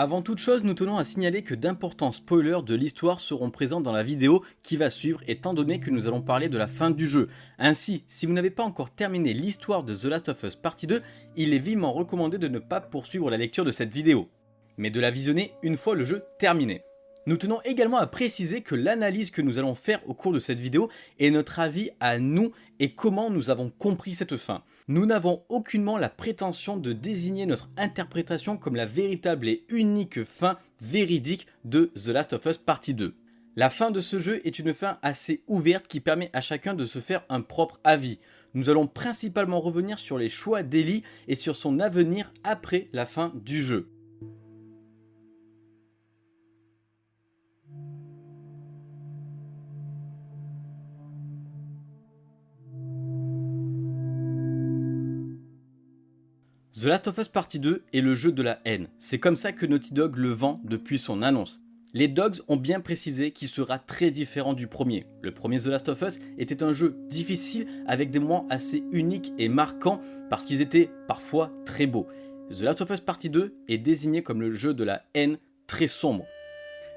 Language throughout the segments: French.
Avant toute chose, nous tenons à signaler que d'importants spoilers de l'histoire seront présents dans la vidéo qui va suivre étant donné que nous allons parler de la fin du jeu. Ainsi, si vous n'avez pas encore terminé l'histoire de The Last of Us Partie 2, il est vivement recommandé de ne pas poursuivre la lecture de cette vidéo, mais de la visionner une fois le jeu terminé. Nous tenons également à préciser que l'analyse que nous allons faire au cours de cette vidéo est notre avis à nous et comment nous avons compris cette fin. Nous n'avons aucunement la prétention de désigner notre interprétation comme la véritable et unique fin véridique de The Last of Us Partie 2. La fin de ce jeu est une fin assez ouverte qui permet à chacun de se faire un propre avis. Nous allons principalement revenir sur les choix d'Ellie et sur son avenir après la fin du jeu. The Last of Us Partie 2 est le jeu de la haine. C'est comme ça que Naughty Dog le vend depuis son annonce. Les Dogs ont bien précisé qu'il sera très différent du premier. Le premier The Last of Us était un jeu difficile avec des moments assez uniques et marquants parce qu'ils étaient parfois très beaux. The Last of Us Partie 2 est désigné comme le jeu de la haine très sombre.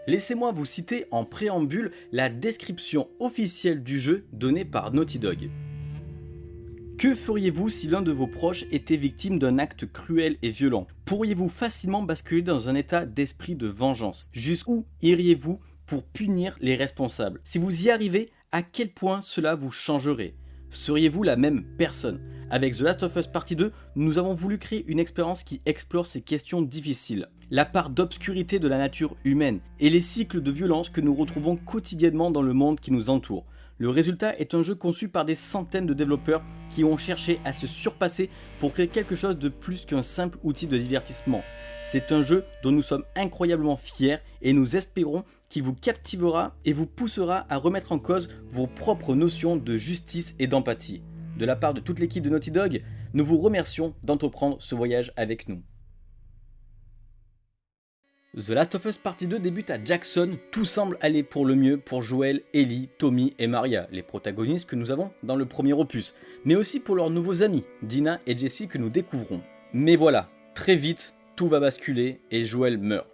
Laissez-moi vous citer en préambule la description officielle du jeu donnée par Naughty Dog. Que feriez-vous si l'un de vos proches était victime d'un acte cruel et violent? Pourriez-vous facilement basculer dans un état d'esprit de vengeance? Jusqu'où iriez-vous pour punir les responsables? Si vous y arrivez, à quel point cela vous changerait? Seriez-vous la même personne? Avec The Last of Us Partie 2, nous avons voulu créer une expérience qui explore ces questions difficiles. La part d'obscurité de la nature humaine et les cycles de violence que nous retrouvons quotidiennement dans le monde qui nous entoure. Le résultat est un jeu conçu par des centaines de développeurs qui ont cherché à se surpasser pour créer quelque chose de plus qu'un simple outil de divertissement. C'est un jeu dont nous sommes incroyablement fiers et nous espérons qu'il vous captivera et vous poussera à remettre en cause vos propres notions de justice et d'empathie. De la part de toute l'équipe de Naughty Dog, nous vous remercions d'entreprendre ce voyage avec nous. The Last of Us Partie 2 débute à Jackson, tout semble aller pour le mieux pour Joel, Ellie, Tommy et Maria, les protagonistes que nous avons dans le premier opus, mais aussi pour leurs nouveaux amis, Dina et Jessie que nous découvrons. Mais voilà, très vite, tout va basculer et Joel meurt.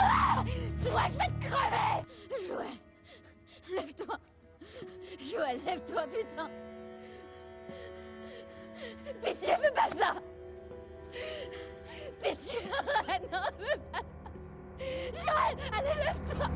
Ah Toi, je vais te crever Joël, lève-toi. Joël, lève-toi, putain. Pitié, fais pas ça. Pitié Joël, allez, lève-toi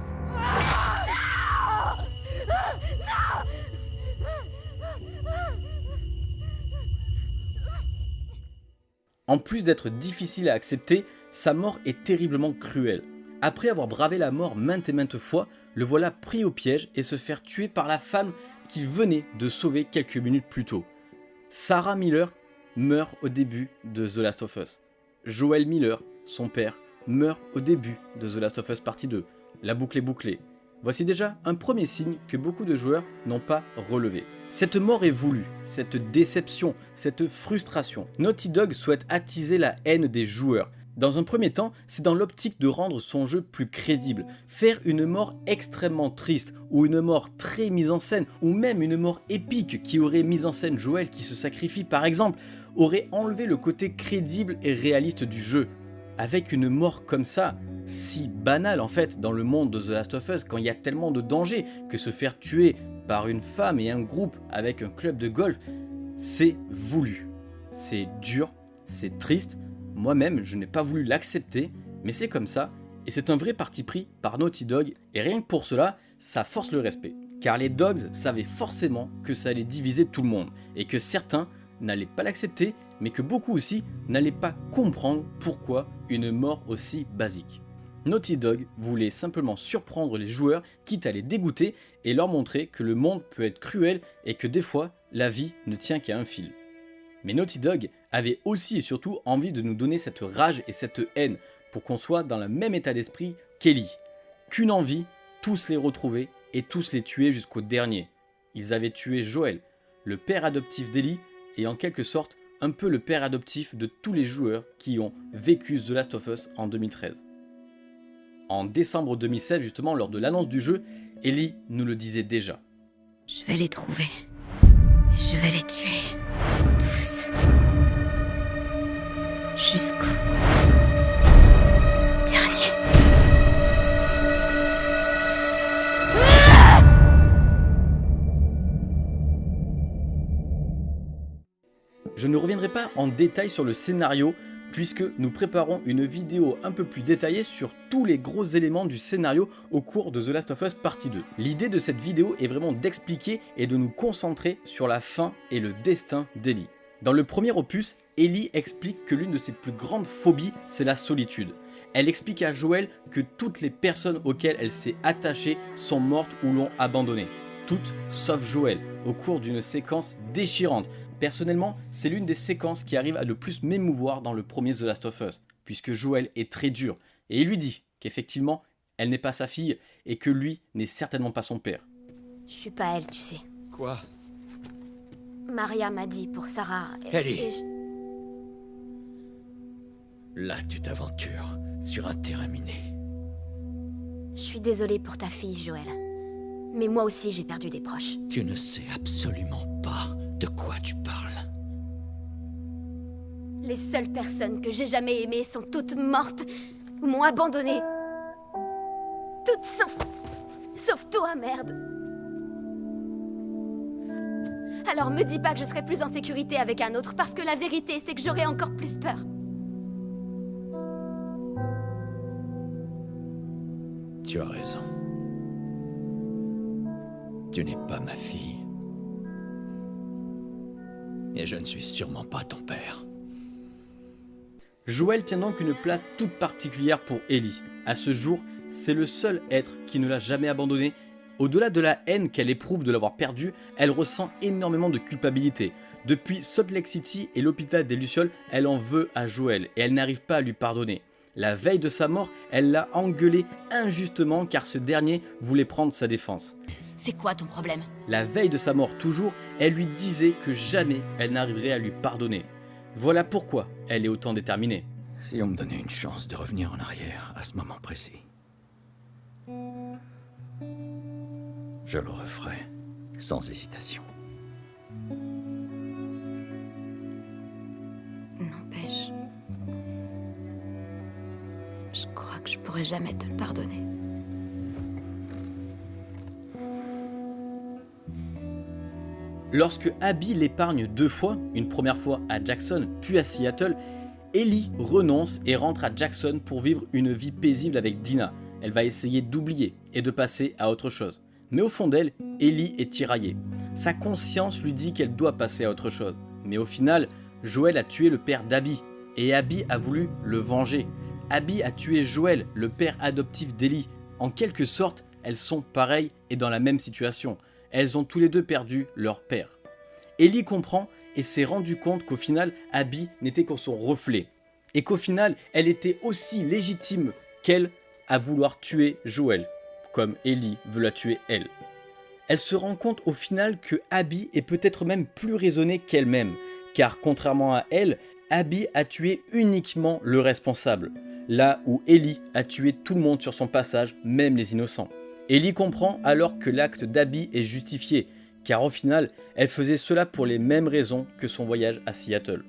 En plus d'être difficile à accepter, sa mort est terriblement cruelle. Après avoir bravé la mort maintes et maintes fois, le voilà pris au piège et se faire tuer par la femme qu'il venait de sauver quelques minutes plus tôt. Sarah Miller meurt au début de The Last of Us. Joel Miller, son père, meurt au début de The Last of Us Partie 2. La boucle est bouclée. Voici déjà un premier signe que beaucoup de joueurs n'ont pas relevé. Cette mort est voulue, cette déception, cette frustration. Naughty Dog souhaite attiser la haine des joueurs. Dans un premier temps, c'est dans l'optique de rendre son jeu plus crédible. Faire une mort extrêmement triste, ou une mort très mise en scène, ou même une mort épique qui aurait mis en scène Joel qui se sacrifie par exemple, aurait enlevé le côté crédible et réaliste du jeu. Avec une mort comme ça, si banale en fait dans le monde de The Last of Us quand il y a tellement de dangers que se faire tuer par une femme et un groupe avec un club de golf, c'est voulu. C'est dur, c'est triste, moi-même je n'ai pas voulu l'accepter, mais c'est comme ça, et c'est un vrai parti pris par Naughty Dog, et rien que pour cela, ça force le respect. Car les Dogs savaient forcément que ça allait diviser tout le monde, et que certains n'allaient pas l'accepter, mais que beaucoup aussi n'allaient pas comprendre pourquoi une mort aussi basique. Naughty Dog voulait simplement surprendre les joueurs, quitte à les dégoûter et leur montrer que le monde peut être cruel et que des fois, la vie ne tient qu'à un fil. Mais Naughty Dog avait aussi et surtout envie de nous donner cette rage et cette haine pour qu'on soit dans le même état d'esprit qu'Ellie. Qu'une envie, tous les retrouver et tous les tuer jusqu'au dernier. Ils avaient tué Joël, le père adoptif d'Ellie et en quelque sorte un peu le père adoptif de tous les joueurs qui ont vécu The Last of Us en 2013. En décembre 2016 justement lors de l'annonce du jeu, Ellie nous le disait déjà. Je vais les trouver. Je vais les tuer. Tous. Jusqu'au... ne reviendrai pas en détail sur le scénario puisque nous préparons une vidéo un peu plus détaillée sur tous les gros éléments du scénario au cours de The Last of Us partie 2. L'idée de cette vidéo est vraiment d'expliquer et de nous concentrer sur la fin et le destin d'Ellie. Dans le premier opus, Ellie explique que l'une de ses plus grandes phobies, c'est la solitude. Elle explique à Joël que toutes les personnes auxquelles elle s'est attachée sont mortes ou l'ont abandonnée. Toutes sauf Joël, au cours d'une séquence déchirante, Personnellement, c'est l'une des séquences qui arrive à le plus m'émouvoir dans le premier The Last of Us, puisque Joel est très dur, et il lui dit qu'effectivement, elle n'est pas sa fille, et que lui n'est certainement pas son père. Je suis pas elle, tu sais. Quoi? Maria m'a dit pour Sarah. et- Ellie. et je- Là, tu t'aventures sur un terrain miné. Je suis désolée pour ta fille, Joël. Mais moi aussi, j'ai perdu des proches. Tu ne sais absolument pas de quoi tu parles? Les seules personnes que j'ai jamais aimées sont toutes mortes ou m'ont abandonnée. Toutes sauf. sauf toi, merde. Alors me dis pas que je serai plus en sécurité avec un autre, parce que la vérité, c'est que j'aurai encore plus peur. Tu as raison. Tu n'es pas ma fille. Et je ne suis sûrement pas ton père. Joël tient donc une place toute particulière pour Ellie. À ce jour, c'est le seul être qui ne l'a jamais abandonné. Au-delà de la haine qu'elle éprouve de l'avoir perdu, elle ressent énormément de culpabilité. Depuis Salt Lake City et l'hôpital des Lucioles, elle en veut à Joël et elle n'arrive pas à lui pardonner. La veille de sa mort, elle l'a engueulé injustement car ce dernier voulait prendre sa défense. C'est quoi ton problème? La veille de sa mort toujours, elle lui disait que jamais elle n'arriverait à lui pardonner. Voilà pourquoi elle est autant déterminée. Si on me donnait une chance de revenir en arrière à ce moment précis, je le referais sans hésitation. N'empêche. Je crois que je pourrais jamais te le pardonner. Lorsque Abby l'épargne deux fois, une première fois à Jackson puis à Seattle, Ellie renonce et rentre à Jackson pour vivre une vie paisible avec Dina. Elle va essayer d'oublier et de passer à autre chose. Mais au fond d'elle, Ellie est tiraillée. Sa conscience lui dit qu'elle doit passer à autre chose. Mais au final, Joël a tué le père d'Abby et Abby a voulu le venger. Abby a tué Joël, le père adoptif d'Ellie. En quelque sorte, elles sont pareilles et dans la même situation. Elles ont tous les deux perdu leur père. Ellie comprend et s'est rendu compte qu'au final, Abby n'était que son reflet. Et qu'au final, elle était aussi légitime qu'elle à vouloir tuer Joël, comme Ellie veut la tuer elle. Elle se rend compte au final que Abby est peut-être même plus raisonnée qu'elle-même, car contrairement à elle, Abby a tué uniquement le responsable, là où Ellie a tué tout le monde sur son passage, même les innocents. Ellie comprend alors que l'acte d'Abby est justifié, car au final, elle faisait cela pour les mêmes raisons que son voyage à Seattle.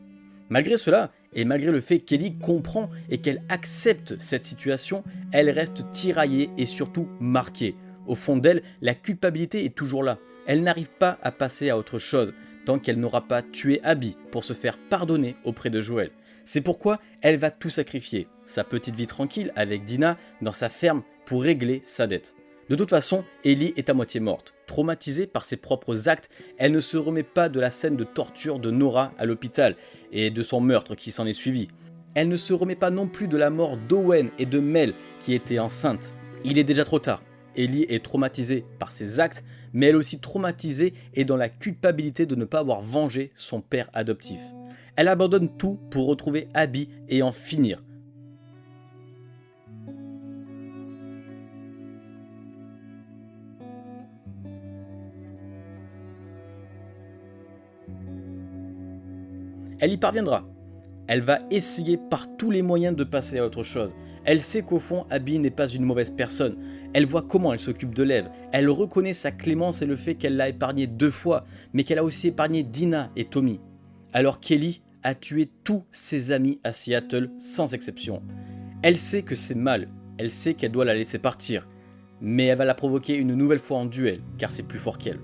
Malgré cela, et malgré le fait qu'Ellie comprend et qu'elle accepte cette situation, elle reste tiraillée et surtout marquée. Au fond d'elle, la culpabilité est toujours là. Elle n'arrive pas à passer à autre chose, tant qu'elle n'aura pas tué Abby pour se faire pardonner auprès de Joël. C'est pourquoi elle va tout sacrifier, sa petite vie tranquille avec Dina dans sa ferme pour régler sa dette. De toute façon, Ellie est à moitié morte. Traumatisée par ses propres actes, elle ne se remet pas de la scène de torture de Nora à l'hôpital et de son meurtre qui s'en est suivi. Elle ne se remet pas non plus de la mort d'Owen et de Mel qui étaient enceintes. Il est déjà trop tard. Ellie est traumatisée par ses actes, mais elle aussi traumatisée et dans la culpabilité de ne pas avoir vengé son père adoptif. Elle abandonne tout pour retrouver Abby et en finir. Elle y parviendra. Elle va essayer par tous les moyens de passer à autre chose. Elle sait qu'au fond, Abby n'est pas une mauvaise personne. Elle voit comment elle s'occupe de Lev. Elle reconnaît sa clémence et le fait qu'elle l'a épargné deux fois, mais qu'elle a aussi épargné Dina et Tommy. Alors Kelly a tué tous ses amis à Seattle sans exception. Elle sait que c'est mal, elle sait qu'elle doit la laisser partir, mais elle va la provoquer une nouvelle fois en duel, car c'est plus fort qu'elle.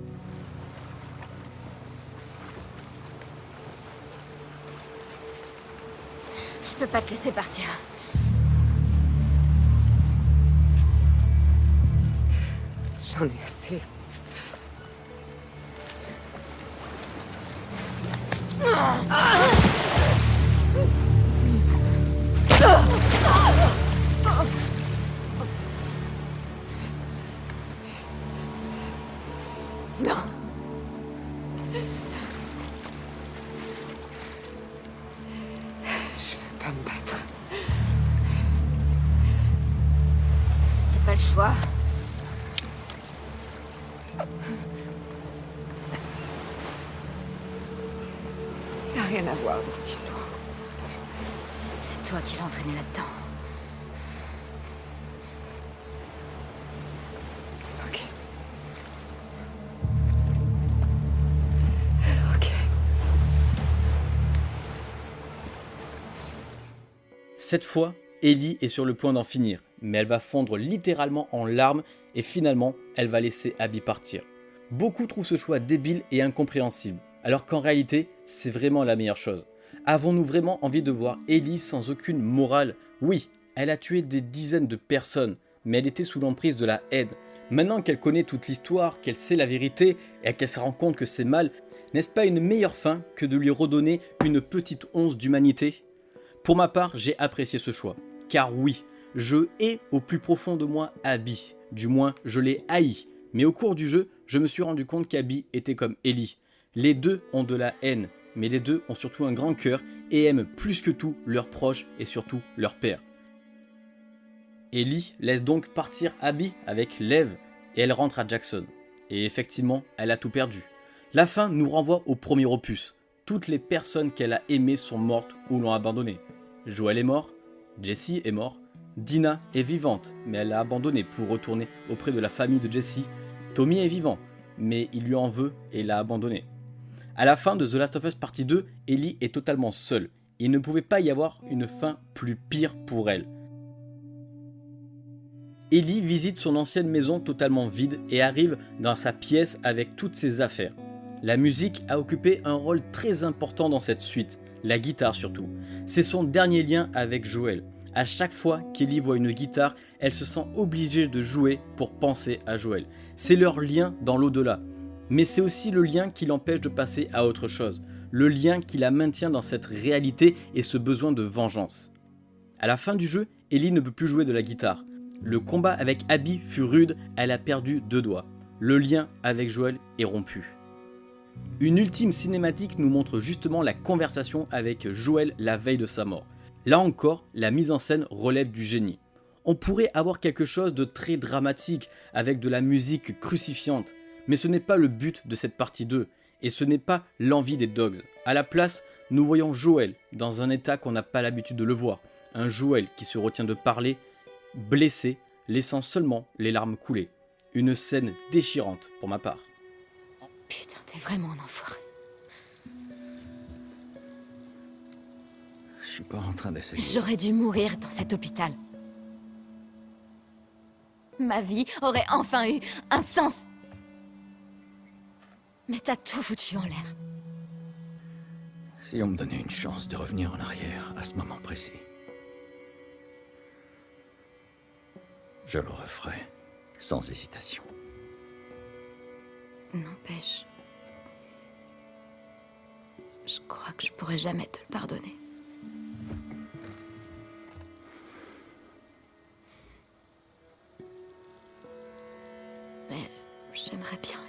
Peux pas te laisser partir. J'en ai assez. Non. Cette fois, Ellie est sur le point d'en finir, mais elle va fondre littéralement en larmes et finalement, elle va laisser Abby partir. Beaucoup trouvent ce choix débile et incompréhensible, alors qu'en réalité, c'est vraiment la meilleure chose. Avons-nous vraiment envie de voir Ellie sans aucune morale? Oui, elle a tué des dizaines de personnes, mais elle était sous l'emprise de la haine. Maintenant qu'elle connaît toute l'histoire, qu'elle sait la vérité et qu'elle se rend compte que c'est mal, n'est-ce pas une meilleure fin que de lui redonner une petite once d'humanité? Pour ma part, j'ai apprécié ce choix. Car oui, je hais au plus profond de moi Abby. Du moins, je l'ai haï. Mais au cours du jeu, je me suis rendu compte qu'Abby était comme Ellie. Les deux ont de la haine, mais les deux ont surtout un grand cœur et aiment plus que tout leurs proches et surtout leur père. Ellie laisse donc partir Abby avec Lev et elle rentre à Jackson. Et effectivement, elle a tout perdu. La fin nous renvoie au premier opus. Toutes les personnes qu'elle a aimées sont mortes ou l'ont abandonnée. Joel est mort, Jessie est mort, Dina est vivante, mais elle l'a abandonné pour retourner auprès de la famille de Jessie. Tommy est vivant, mais il lui en veut et l'a abandonné. À la fin de The Last of Us Partie 2, Ellie est totalement seule. Il ne pouvait pas y avoir une fin plus pire pour elle. Ellie visite son ancienne maison totalement vide et arrive dans sa pièce avec toutes ses affaires. La musique a occupé un rôle très important dans cette suite, la guitare surtout. C'est son dernier lien avec Joel. À chaque fois qu'Ellie voit une guitare, elle se sent obligée de jouer pour penser à Joel. C'est leur lien dans l'au-delà. Mais c'est aussi le lien qui l'empêche de passer à autre chose. Le lien qui la maintient dans cette réalité et ce besoin de vengeance. À la fin du jeu, Ellie ne peut plus jouer de la guitare. Le combat avec Abby fut rude, elle a perdu deux doigts. Le lien avec Joel est rompu. Une ultime cinématique nous montre justement la conversation avec Joel la veille de sa mort. Là encore, la mise en scène relève du génie. On pourrait avoir quelque chose de très dramatique avec de la musique crucifiante, mais ce n'est pas le but de cette partie 2, et ce n'est pas l'envie des dogs. À la place, nous voyons Joel dans un état qu'on n'a pas l'habitude de le voir, un Joel qui se retient de parler, blessé, laissant seulement les larmes couler. Une scène déchirante pour ma part. Putain, t'es vraiment un enfoiré. Je suis pas en train d'essayer. J'aurais dû mourir dans cet hôpital. Ma vie aurait enfin eu un sens. Mais t'as tout foutu en l'air. Si on me donnait une chance de revenir en arrière à ce moment précis, je le referais sans hésitation. N'empêche. Je crois que je pourrais jamais te le pardonner. Mais j'aimerais bien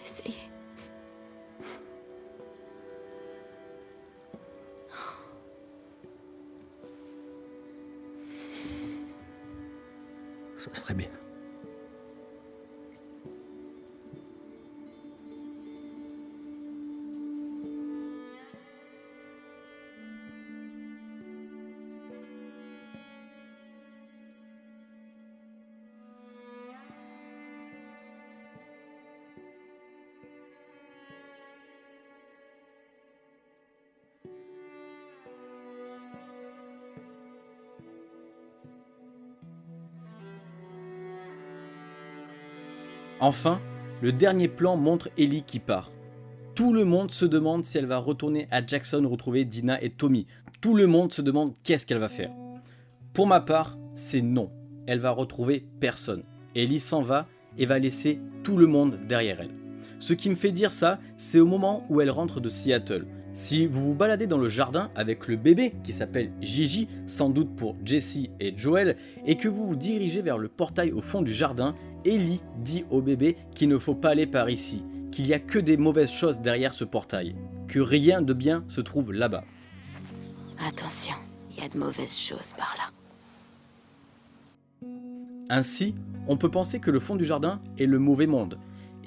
Ce serait bien. Enfin, le dernier plan montre Ellie qui part. Tout le monde se demande si elle va retourner à Jackson retrouver Dina et Tommy. Tout le monde se demande qu'est-ce qu'elle va faire. Pour ma part, c'est non. Elle va retrouver personne. Ellie s'en va et va laisser tout le monde derrière elle. Ce qui me fait dire ça, c'est au moment où elle rentre de Seattle. Si vous vous baladez dans le jardin avec le bébé qui s'appelle Gigi, sans doute pour Jessie et Joel, et que vous vous dirigez vers le portail au fond du jardin, Ellie dit au bébé qu'il ne faut pas aller par ici, qu'il n'y a que des mauvaises choses derrière ce portail, que rien de bien se trouve là-bas. Attention, il y a de mauvaises choses par là. Ainsi, on peut penser que le fond du jardin est le mauvais monde,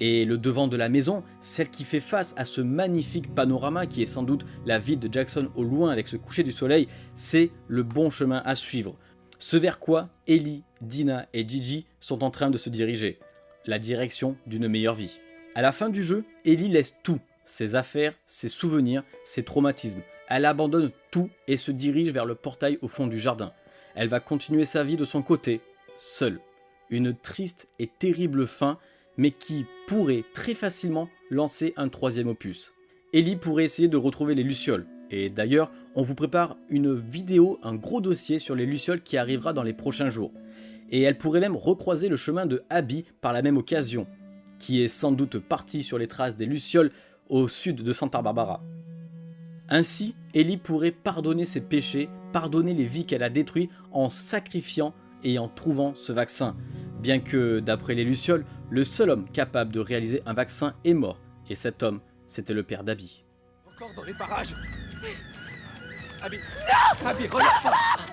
et le devant de la maison, celle qui fait face à ce magnifique panorama qui est sans doute la ville de Jackson au loin avec ce coucher du soleil, c'est le bon chemin à suivre. Ce vers quoi Ellie, Dina et Gigi sont en train de se diriger. La direction d'une meilleure vie. À la fin du jeu, Ellie laisse tout, ses affaires, ses souvenirs, ses traumatismes. Elle abandonne tout et se dirige vers le portail au fond du jardin. Elle va continuer sa vie de son côté, seule. Une triste et terrible fin, mais qui pourrait très facilement lancer un troisième opus. Ellie pourrait essayer de retrouver les Lucioles, et d'ailleurs, on vous prépare une vidéo, un gros dossier sur les Lucioles qui arrivera dans les prochains jours. Et elle pourrait même recroiser le chemin de Abby par la même occasion, qui est sans doute parti sur les traces des Lucioles au sud de Santa Barbara. Ainsi, Ellie pourrait pardonner ses péchés, pardonner les vies qu'elle a détruites en sacrifiant et en trouvant ce vaccin. Bien que, d'après les Lucioles, le seul homme capable de réaliser un vaccin est mort, et cet homme, c'était le père d'Abby. Encore dans les parages. Abby. Abby, regarde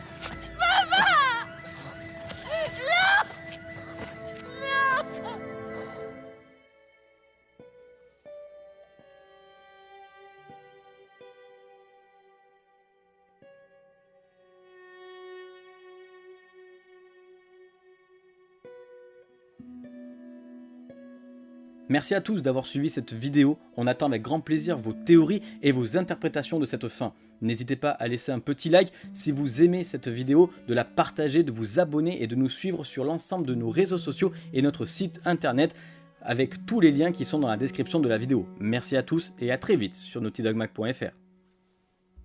Merci à tous d'avoir suivi cette vidéo, on attend avec grand plaisir vos théories et vos interprétations de cette fin. N'hésitez pas à laisser un petit like si vous aimez cette vidéo, de la partager, de vous abonner et de nous suivre sur l'ensemble de nos réseaux sociaux et notre site internet avec tous les liens qui sont dans la description de la vidéo. Merci à tous et à très vite sur naughtydogmac.fr.